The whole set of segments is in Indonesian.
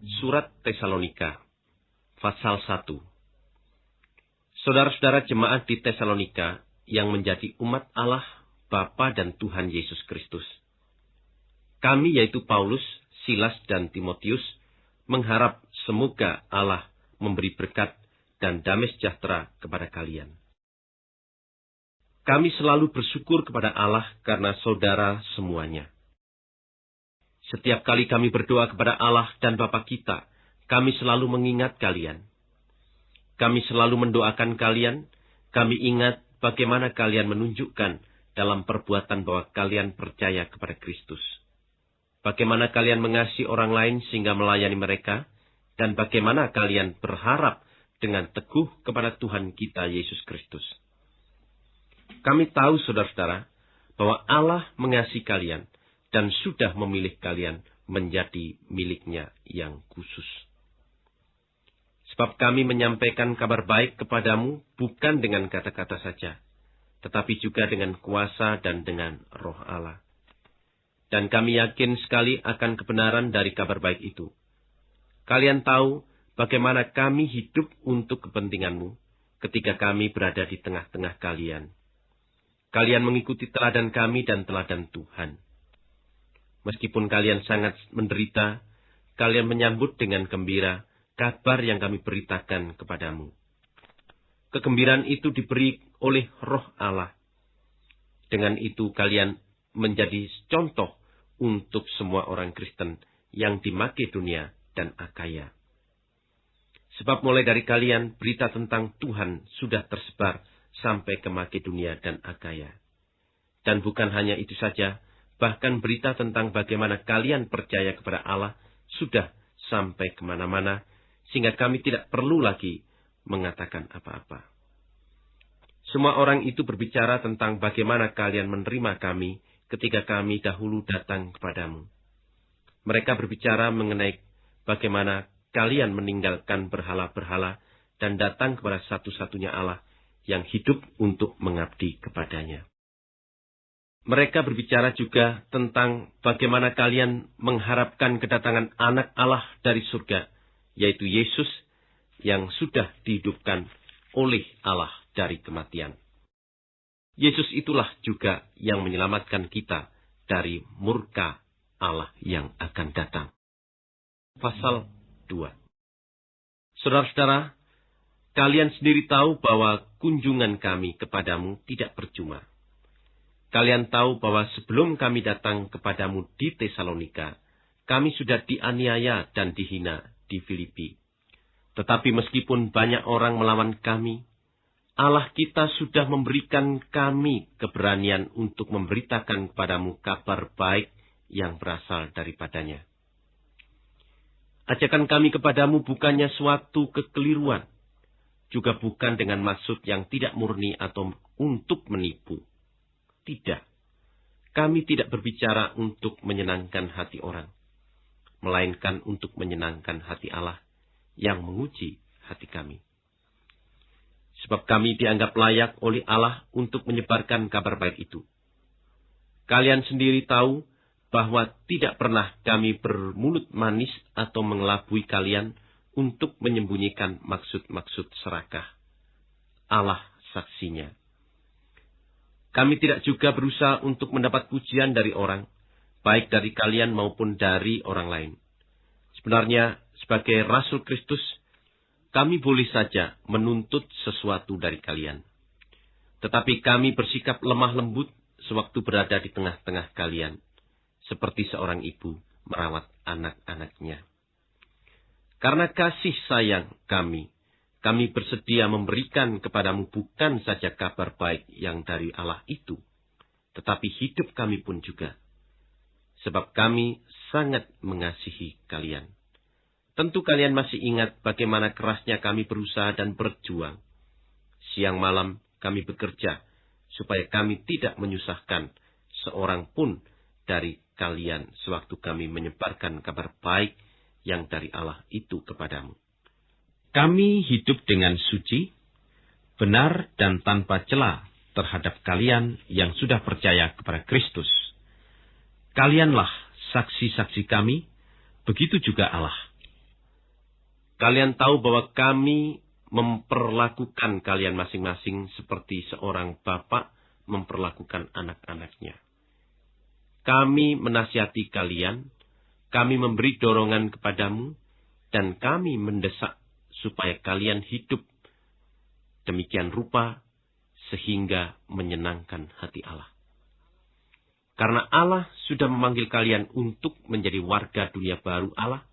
Surat Tesalonika, pasal 1. Saudara-saudara jemaat di Tesalonika yang menjadi umat Allah, Bapa dan Tuhan Yesus Kristus. Kami yaitu Paulus, Silas dan Timotius mengharap semoga Allah memberi berkat dan damai sejahtera kepada kalian. Kami selalu bersyukur kepada Allah karena saudara semuanya setiap kali kami berdoa kepada Allah dan Bapa kita, kami selalu mengingat kalian. Kami selalu mendoakan kalian, kami ingat bagaimana kalian menunjukkan dalam perbuatan bahwa kalian percaya kepada Kristus. Bagaimana kalian mengasihi orang lain sehingga melayani mereka, dan bagaimana kalian berharap dengan teguh kepada Tuhan kita Yesus Kristus. Kami tahu, saudara-saudara, bahwa Allah mengasihi kalian, dan sudah memilih kalian menjadi miliknya yang khusus. Sebab kami menyampaikan kabar baik kepadamu bukan dengan kata-kata saja, tetapi juga dengan kuasa dan dengan roh Allah. Dan kami yakin sekali akan kebenaran dari kabar baik itu. Kalian tahu bagaimana kami hidup untuk kepentinganmu ketika kami berada di tengah-tengah kalian. Kalian mengikuti teladan kami dan teladan Tuhan Meskipun kalian sangat menderita, kalian menyambut dengan gembira kabar yang kami beritakan kepadamu. Kegembiraan itu diberi oleh roh Allah. Dengan itu kalian menjadi contoh untuk semua orang Kristen yang di Makedonia dan Akaya. Sebab mulai dari kalian berita tentang Tuhan sudah tersebar sampai ke Makedonia dan Akaya. Dan bukan hanya itu saja, Bahkan berita tentang bagaimana kalian percaya kepada Allah sudah sampai ke mana-mana, sehingga kami tidak perlu lagi mengatakan apa-apa. Semua orang itu berbicara tentang bagaimana kalian menerima kami ketika kami dahulu datang kepadamu. Mereka berbicara mengenai bagaimana kalian meninggalkan berhala-berhala dan datang kepada satu-satunya Allah yang hidup untuk mengabdi kepadanya. Mereka berbicara juga tentang bagaimana kalian mengharapkan kedatangan anak Allah dari surga, yaitu Yesus yang sudah dihidupkan oleh Allah dari kematian. Yesus itulah juga yang menyelamatkan kita dari murka Allah yang akan datang. Pasal 2 Saudara-saudara, kalian sendiri tahu bahwa kunjungan kami kepadamu tidak percuma Kalian tahu bahwa sebelum kami datang kepadamu di Tesalonika, kami sudah dianiaya dan dihina di Filipi. Tetapi meskipun banyak orang melawan kami, Allah kita sudah memberikan kami keberanian untuk memberitakan kepadamu kabar baik yang berasal daripadanya. Ajakan kami kepadamu bukannya suatu kekeliruan, juga bukan dengan maksud yang tidak murni atau untuk menipu tidak. Kami tidak berbicara untuk menyenangkan hati orang, melainkan untuk menyenangkan hati Allah yang menguji hati kami. Sebab kami dianggap layak oleh Allah untuk menyebarkan kabar baik itu. Kalian sendiri tahu bahwa tidak pernah kami bermulut manis atau mengelabui kalian untuk menyembunyikan maksud-maksud serakah. Allah saksinya. Kami tidak juga berusaha untuk mendapat pujian dari orang, baik dari kalian maupun dari orang lain. Sebenarnya, sebagai Rasul Kristus, kami boleh saja menuntut sesuatu dari kalian. Tetapi kami bersikap lemah lembut sewaktu berada di tengah-tengah kalian, seperti seorang ibu merawat anak-anaknya. Karena kasih sayang kami kami bersedia memberikan kepadamu bukan saja kabar baik yang dari Allah itu, tetapi hidup kami pun juga. Sebab kami sangat mengasihi kalian. Tentu kalian masih ingat bagaimana kerasnya kami berusaha dan berjuang. Siang malam kami bekerja supaya kami tidak menyusahkan seorang pun dari kalian sewaktu kami menyebarkan kabar baik yang dari Allah itu kepadamu. Kami hidup dengan suci, benar dan tanpa celah terhadap kalian yang sudah percaya kepada Kristus. Kalianlah saksi-saksi kami, begitu juga Allah. Kalian tahu bahwa kami memperlakukan kalian masing-masing seperti seorang bapak memperlakukan anak-anaknya. Kami menasihati kalian, kami memberi dorongan kepadamu, dan kami mendesak supaya kalian hidup demikian rupa sehingga menyenangkan hati Allah. Karena Allah sudah memanggil kalian untuk menjadi warga dunia baru Allah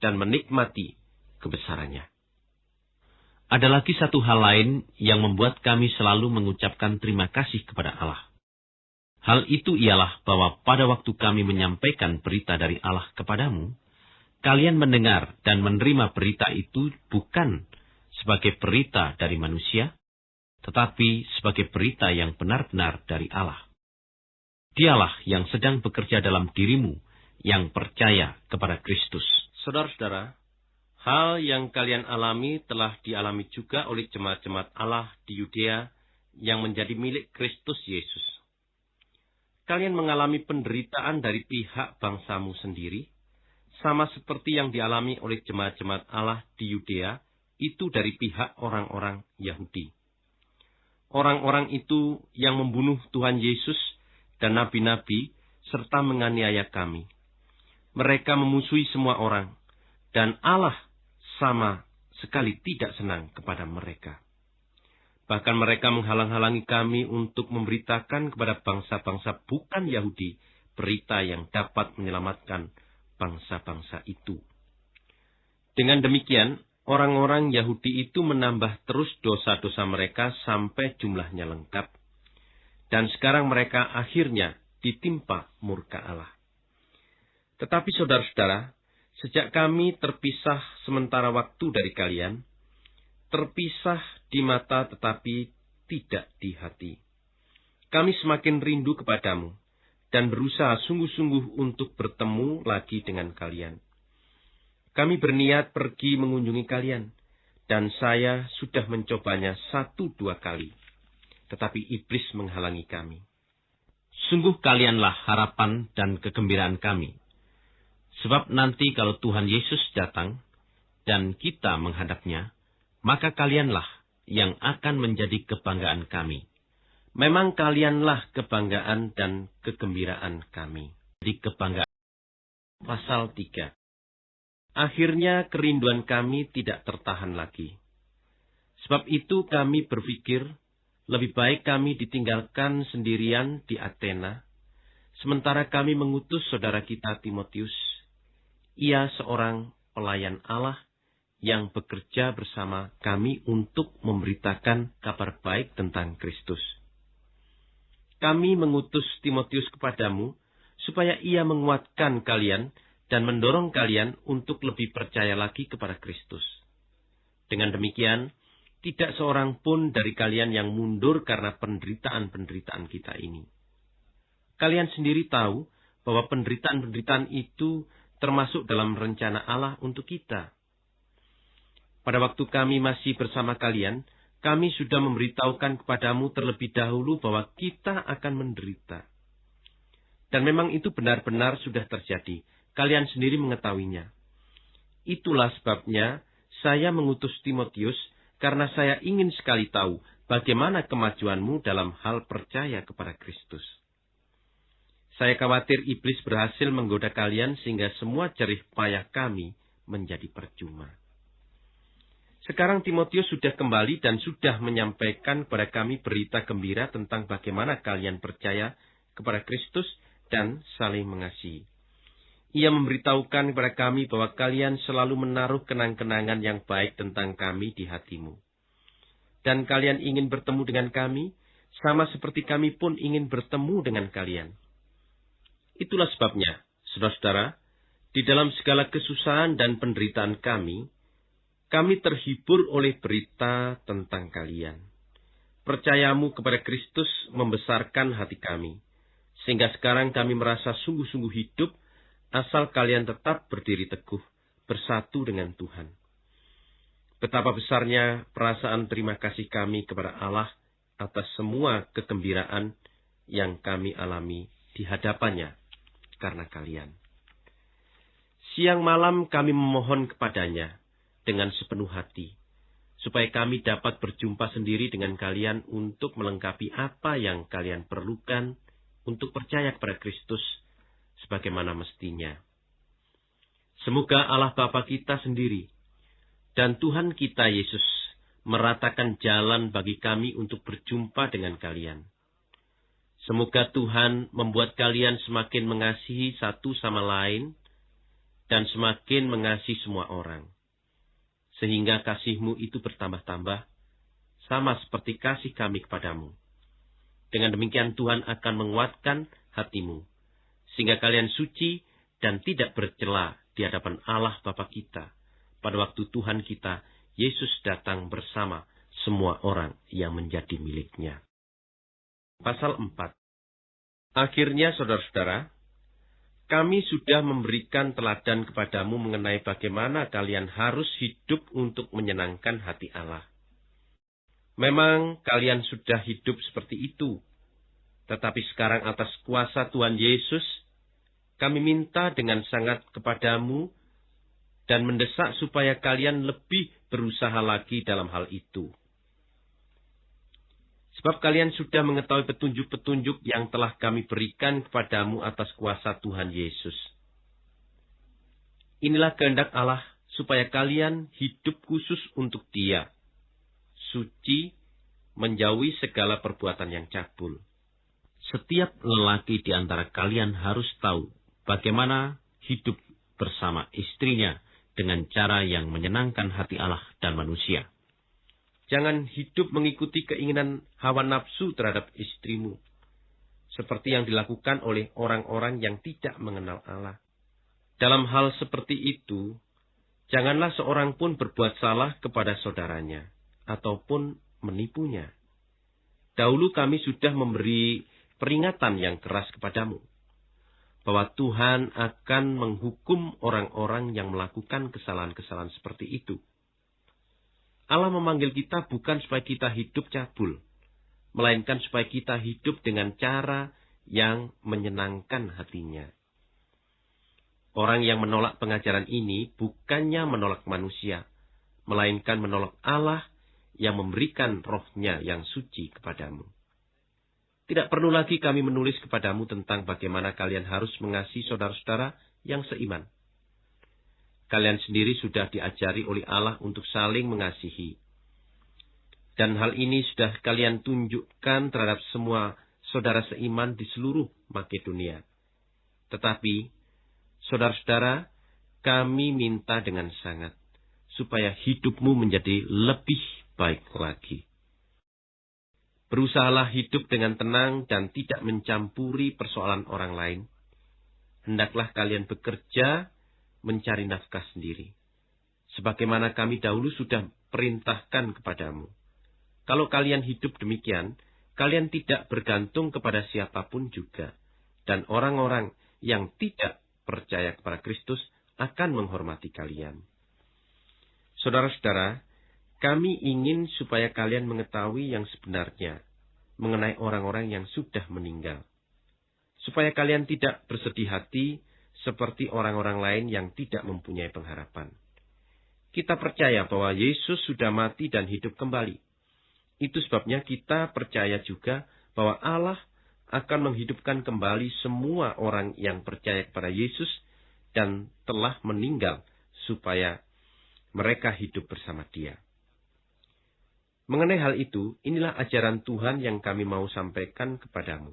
dan menikmati kebesarannya. Ada lagi satu hal lain yang membuat kami selalu mengucapkan terima kasih kepada Allah. Hal itu ialah bahwa pada waktu kami menyampaikan berita dari Allah kepadamu, kalian mendengar dan menerima berita itu bukan sebagai berita dari manusia, tetapi sebagai berita yang benar-benar dari Allah. Dialah yang sedang bekerja dalam dirimu yang percaya kepada Kristus. Saudara-saudara, hal yang kalian alami telah dialami juga oleh jemaat-jemaat Allah di Yudea yang menjadi milik Kristus Yesus. Kalian mengalami penderitaan dari pihak bangsamu sendiri, sama seperti yang dialami oleh jemaat-jemaat Allah di Yudea, itu dari pihak orang-orang Yahudi. Orang-orang itu yang membunuh Tuhan Yesus dan nabi-nabi serta menganiaya kami. Mereka memusuhi semua orang, dan Allah sama sekali tidak senang kepada mereka. Bahkan mereka menghalang-halangi kami untuk memberitakan kepada bangsa-bangsa bukan Yahudi berita yang dapat menyelamatkan bangsa-bangsa itu. Dengan demikian, orang-orang Yahudi itu menambah terus dosa-dosa mereka sampai jumlahnya lengkap. Dan sekarang mereka akhirnya ditimpa murka Allah. Tetapi saudara-saudara, sejak kami terpisah sementara waktu dari kalian, terpisah di mata tetapi tidak di hati. Kami semakin rindu kepadamu dan berusaha sungguh-sungguh untuk bertemu lagi dengan kalian. Kami berniat pergi mengunjungi kalian, dan saya sudah mencobanya satu dua kali, tetapi iblis menghalangi kami. Sungguh kalianlah harapan dan kegembiraan kami. Sebab nanti kalau Tuhan Yesus datang dan kita menghadapnya, maka kalianlah yang akan menjadi kebanggaan kami. Memang kalianlah kebanggaan dan kegembiraan kami. Di kebanggaan. Pasal 3. Akhirnya kerinduan kami tidak tertahan lagi. Sebab itu kami berpikir lebih baik kami ditinggalkan sendirian di Athena, sementara kami mengutus saudara kita Timotius. Ia seorang pelayan Allah yang bekerja bersama kami untuk memberitakan kabar baik tentang Kristus. Kami mengutus Timotius kepadamu supaya ia menguatkan kalian dan mendorong kalian untuk lebih percaya lagi kepada Kristus. Dengan demikian, tidak seorang pun dari kalian yang mundur karena penderitaan-penderitaan kita ini. Kalian sendiri tahu bahwa penderitaan-penderitaan itu termasuk dalam rencana Allah untuk kita. Pada waktu kami masih bersama kalian, kami sudah memberitahukan kepadamu terlebih dahulu bahwa kita akan menderita. Dan memang itu benar-benar sudah terjadi Kalian sendiri mengetahuinya. Itulah sebabnya saya mengutus Timotius karena saya ingin sekali tahu bagaimana kemajuanmu dalam hal percaya kepada Kristus. Saya khawatir iblis berhasil menggoda kalian sehingga semua jerih payah kami menjadi percuma. Sekarang Timotius sudah kembali dan sudah menyampaikan kepada kami berita gembira tentang bagaimana kalian percaya kepada Kristus dan saling mengasihi. Ia memberitahukan kepada kami bahwa kalian selalu menaruh kenang-kenangan yang baik tentang kami di hatimu. Dan kalian ingin bertemu dengan kami, sama seperti kami pun ingin bertemu dengan kalian. Itulah sebabnya, saudara-saudara, di dalam segala kesusahan dan penderitaan kami, kami terhibur oleh berita tentang kalian. Percayamu kepada Kristus membesarkan hati kami, sehingga sekarang kami merasa sungguh-sungguh hidup asal kalian tetap berdiri teguh, bersatu dengan Tuhan. Betapa besarnya perasaan terima kasih kami kepada Allah atas semua kegembiraan yang kami alami di hadapannya karena kalian. Siang malam kami memohon kepadanya, dengan sepenuh hati, supaya kami dapat berjumpa sendiri dengan kalian untuk melengkapi apa yang kalian perlukan untuk percaya kepada Kristus sebagaimana mestinya. Semoga Allah Bapa kita sendiri dan Tuhan kita Yesus meratakan jalan bagi kami untuk berjumpa dengan kalian. Semoga Tuhan membuat kalian semakin mengasihi satu sama lain dan semakin mengasihi semua orang. Sehingga kasihmu itu bertambah-tambah, sama seperti kasih kami kepadamu. Dengan demikian Tuhan akan menguatkan hatimu, sehingga kalian suci dan tidak bercela di hadapan Allah Bapa kita pada waktu Tuhan kita Yesus datang bersama semua orang yang menjadi miliknya. Pasal 4 Akhirnya, saudara-saudara, kami sudah memberikan teladan kepadamu mengenai bagaimana kalian harus hidup untuk menyenangkan hati Allah. Memang kalian sudah hidup seperti itu, tetapi sekarang atas kuasa Tuhan Yesus, kami minta dengan sangat kepadamu dan mendesak supaya kalian lebih berusaha lagi dalam hal itu. Sebab kalian sudah mengetahui petunjuk-petunjuk yang telah kami berikan kepadamu atas kuasa Tuhan Yesus. Inilah kehendak Allah supaya kalian hidup khusus untuk Dia, suci, menjauhi segala perbuatan yang cabul. Setiap lelaki di antara kalian harus tahu bagaimana hidup bersama istrinya dengan cara yang menyenangkan hati Allah dan manusia. Jangan hidup mengikuti keinginan hawa nafsu terhadap istrimu, seperti yang dilakukan oleh orang-orang yang tidak mengenal Allah. Dalam hal seperti itu, janganlah seorang pun berbuat salah kepada saudaranya, ataupun menipunya. Dahulu kami sudah memberi peringatan yang keras kepadamu bahwa Tuhan akan menghukum orang-orang yang melakukan kesalahan-kesalahan seperti itu. Allah memanggil kita bukan supaya kita hidup cabul, melainkan supaya kita hidup dengan cara yang menyenangkan hatinya. Orang yang menolak pengajaran ini bukannya menolak manusia, melainkan menolak Allah yang memberikan rohnya yang suci kepadamu. Tidak perlu lagi kami menulis kepadamu tentang bagaimana kalian harus mengasihi saudara-saudara yang seiman. Kalian sendiri sudah diajari oleh Allah untuk saling mengasihi. Dan hal ini sudah kalian tunjukkan terhadap semua saudara seiman di seluruh Makedonia. Tetapi, saudara-saudara, kami minta dengan sangat supaya hidupmu menjadi lebih baik lagi. Berusahalah hidup dengan tenang dan tidak mencampuri persoalan orang lain. Hendaklah kalian bekerja mencari nafkah sendiri. Sebagaimana kami dahulu sudah perintahkan kepadamu. Kalau kalian hidup demikian, kalian tidak bergantung kepada siapa pun juga. Dan orang-orang yang tidak percaya kepada Kristus akan menghormati kalian. Saudara-saudara, kami ingin supaya kalian mengetahui yang sebenarnya mengenai orang-orang yang sudah meninggal. Supaya kalian tidak bersedih hati seperti orang-orang lain yang tidak mempunyai pengharapan. Kita percaya bahwa Yesus sudah mati dan hidup kembali. Itu sebabnya kita percaya juga bahwa Allah akan menghidupkan kembali semua orang yang percaya kepada Yesus dan telah meninggal supaya mereka hidup bersama Dia. Mengenai hal itu, inilah ajaran Tuhan yang kami mau sampaikan kepadamu.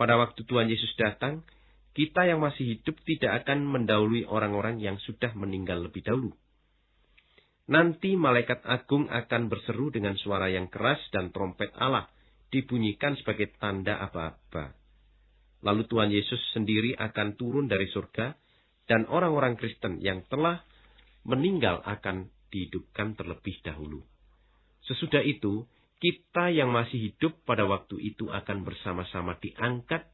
Pada waktu Tuhan Yesus datang, kita yang masih hidup tidak akan mendahului orang-orang yang sudah meninggal lebih dahulu. Nanti malaikat agung akan berseru dengan suara yang keras dan trompet Allah dibunyikan sebagai tanda apa-apa. Lalu Tuhan Yesus sendiri akan turun dari surga dan orang-orang Kristen yang telah meninggal akan dihidupkan terlebih dahulu. Sesudah itu, kita yang masih hidup pada waktu itu akan bersama-sama diangkat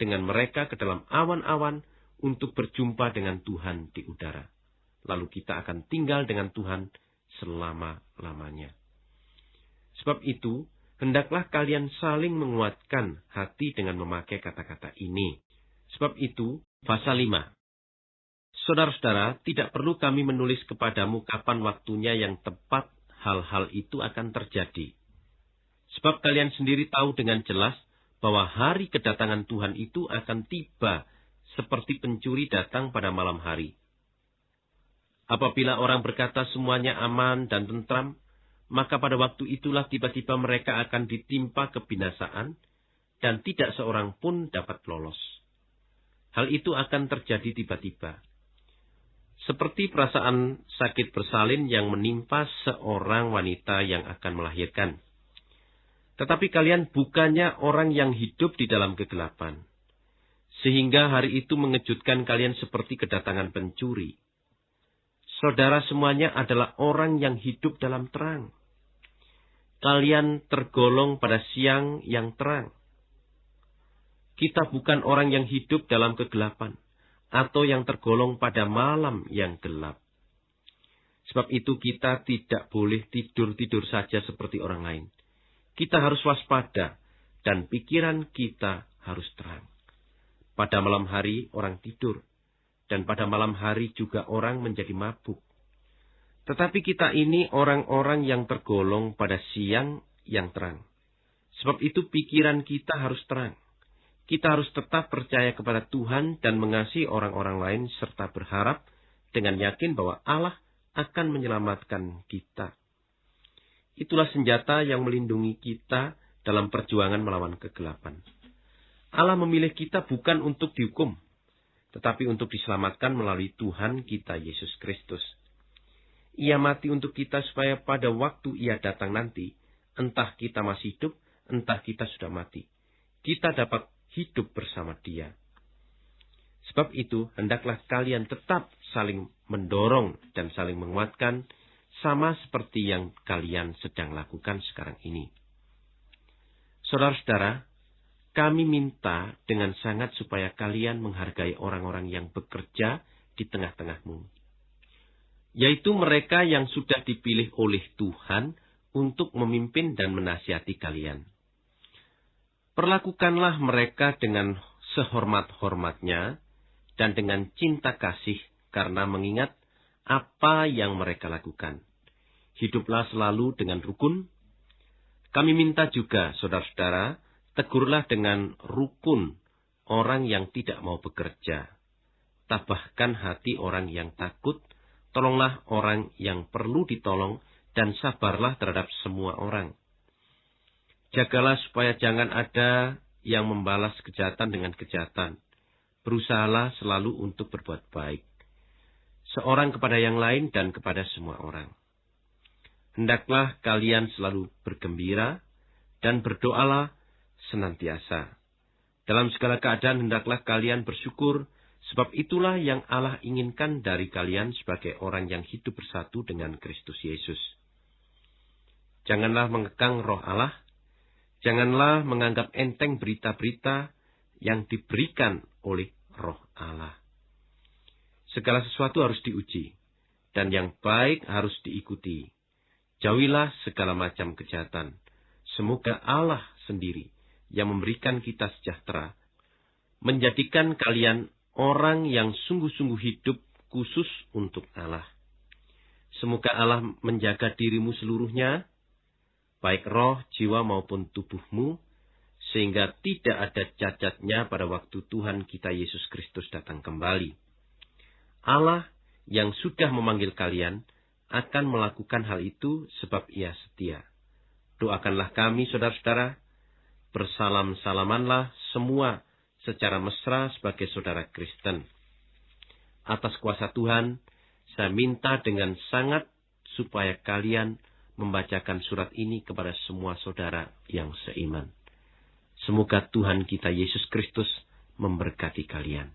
dengan mereka ke dalam awan-awan untuk berjumpa dengan Tuhan di udara. Lalu kita akan tinggal dengan Tuhan selama-lamanya. Sebab itu, hendaklah kalian saling menguatkan hati dengan memakai kata-kata ini. Sebab itu, pasal 5. Saudara-saudara, tidak perlu kami menulis kepadamu kapan waktunya yang tepat hal-hal itu akan terjadi. Sebab kalian sendiri tahu dengan jelas bahwa hari kedatangan Tuhan itu akan tiba seperti pencuri datang pada malam hari. Apabila orang berkata semuanya aman dan tentram, maka pada waktu itulah tiba-tiba mereka akan ditimpa kebinasaan dan tidak seorang pun dapat lolos. Hal itu akan terjadi tiba-tiba. Seperti perasaan sakit bersalin yang menimpa seorang wanita yang akan melahirkan. Tetapi kalian bukannya orang yang hidup di dalam kegelapan. Sehingga hari itu mengejutkan kalian seperti kedatangan pencuri. Saudara semuanya adalah orang yang hidup dalam terang. Kalian tergolong pada siang yang terang. Kita bukan orang yang hidup dalam kegelapan atau yang tergolong pada malam yang gelap. Sebab itu kita tidak boleh tidur-tidur saja seperti orang lain. Kita harus waspada dan pikiran kita harus terang. Pada malam hari orang tidur dan pada malam hari juga orang menjadi mabuk. Tetapi kita ini orang-orang yang tergolong pada siang yang terang. Sebab itu pikiran kita harus terang. Kita harus tetap percaya kepada Tuhan dan mengasihi orang-orang lain serta berharap dengan yakin bahwa Allah akan menyelamatkan kita. Itulah senjata yang melindungi kita dalam perjuangan melawan kegelapan. Allah memilih kita bukan untuk dihukum, tetapi untuk diselamatkan melalui Tuhan kita Yesus Kristus. Ia mati untuk kita supaya pada waktu ia datang nanti, entah kita masih hidup, entah kita sudah mati. Kita dapat hidup bersama dia. Sebab itu, hendaklah kalian tetap saling mendorong dan saling menguatkan, sama seperti yang kalian sedang lakukan sekarang ini. Saudara-saudara, kami minta dengan sangat supaya kalian menghargai orang-orang yang bekerja di tengah-tengahmu. Yaitu mereka yang sudah dipilih oleh Tuhan untuk memimpin dan menasihati kalian. Perlakukanlah mereka dengan sehormat-hormatnya dan dengan cinta kasih karena mengingat apa yang mereka lakukan. Hiduplah selalu dengan rukun. Kami minta juga, saudara-saudara, tegurlah dengan rukun orang yang tidak mau bekerja. Tabahkan hati orang yang takut, tolonglah orang yang perlu ditolong, dan sabarlah terhadap semua orang. Jagalah supaya jangan ada yang membalas kejahatan dengan kejahatan. Berusahalah selalu untuk berbuat baik. Seorang kepada yang lain dan kepada semua orang. Hendaklah kalian selalu bergembira dan berdoalah senantiasa. Dalam segala keadaan hendaklah kalian bersyukur, sebab itulah yang Allah inginkan dari kalian sebagai orang yang hidup bersatu dengan Kristus Yesus. Janganlah mengekang roh Allah, Janganlah menganggap enteng berita-berita yang diberikan oleh roh Allah. Segala sesuatu harus diuji, dan yang baik harus diikuti. Jauhilah segala macam kejahatan. Semoga Allah sendiri yang memberikan kita sejahtera, menjadikan kalian orang yang sungguh-sungguh hidup khusus untuk Allah. Semoga Allah menjaga dirimu seluruhnya, baik roh, jiwa maupun tubuhmu, sehingga tidak ada cacatnya pada waktu Tuhan kita Yesus Kristus datang kembali. Allah yang sudah memanggil kalian akan melakukan hal itu sebab ia setia. Doakanlah kami, saudara-saudara, bersalam-salamanlah semua secara mesra sebagai saudara Kristen. Atas kuasa Tuhan, saya minta dengan sangat supaya kalian membacakan surat ini kepada semua saudara yang seiman. Semoga Tuhan kita Yesus Kristus memberkati kalian.